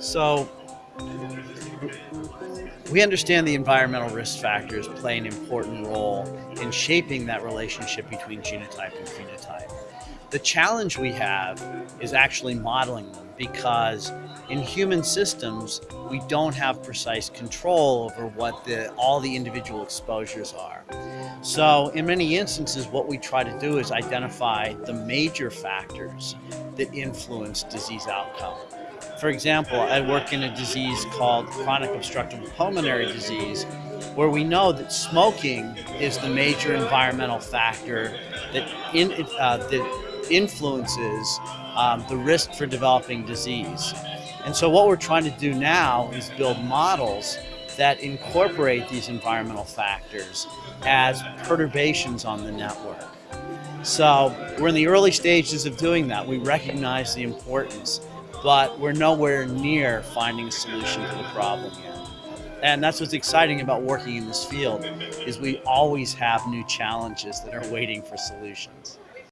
So we understand the environmental risk factors play an important role in shaping that relationship between genotype and phenotype. The challenge we have is actually modeling them because in human systems, we don't have precise control over what the, all the individual exposures are. So in many instances, what we try to do is identify the major factors that influence disease outcome. For example, I work in a disease called chronic obstructive pulmonary disease, where we know that smoking is the major environmental factor that, in, uh, that influences um, the risk for developing disease. And so what we're trying to do now is build models that incorporate these environmental factors as perturbations on the network. So we're in the early stages of doing that. We recognize the importance but we're nowhere near finding a solution to the problem yet. And that's what's exciting about working in this field is we always have new challenges that are waiting for solutions.